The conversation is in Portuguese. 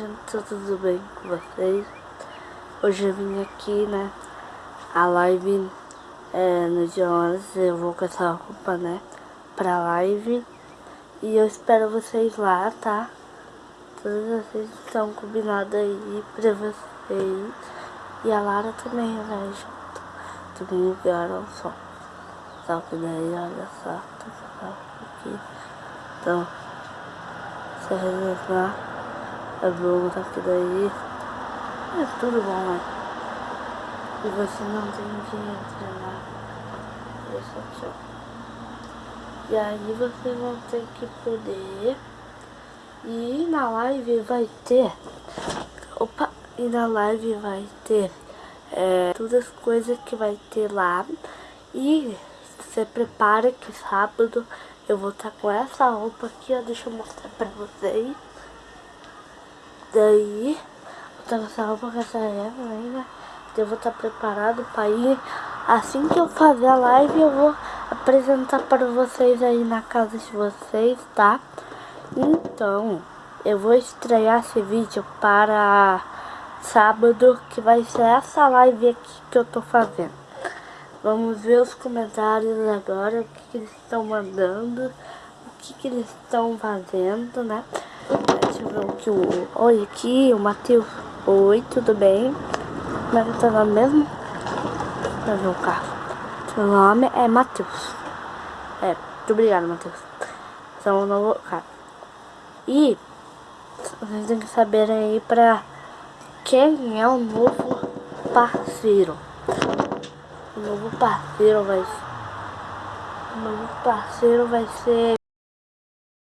gente, tá tudo bem com vocês? Hoje eu vim aqui, né, a live é, no dia 11, eu vou com essa roupa, né, pra live. E eu espero vocês lá, tá? Todos vocês estão combinados aí pra vocês. E a Lara também vai junto. Também vieram só. Só que daí, olha só, tá aqui. Então, vocês lá a Bruna tá aqui daí. É tudo bom, né? E você não tem dinheiro pra lá. Deixa eu E aí vocês vão ter que poder. E na live vai ter. Opa! E na live vai ter. É, todas as coisas que vai ter lá. E você prepara que sábado eu vou estar tá com essa roupa aqui, ó. Deixa eu mostrar pra vocês. Daí, vou estar com essa erva ainda. Eu vou estar preparado para ir. Assim que eu fazer a live, eu vou apresentar para vocês aí na casa de vocês, tá? Então, eu vou estrear esse vídeo para sábado, que vai ser essa live aqui que eu tô fazendo. Vamos ver os comentários agora, o que, que eles estão mandando, o que, que eles estão fazendo, né? Deixa eu ver o que o... Oi, aqui o Matheus. Oi, tudo bem? Como é que tá o nome mesmo? Deixa eu ver o carro. Seu nome é Matheus. É, muito obrigado, Matheus. Você é um novo carro. E vocês têm que saber aí pra quem é o novo parceiro. O novo parceiro vai ser... O novo parceiro vai ser...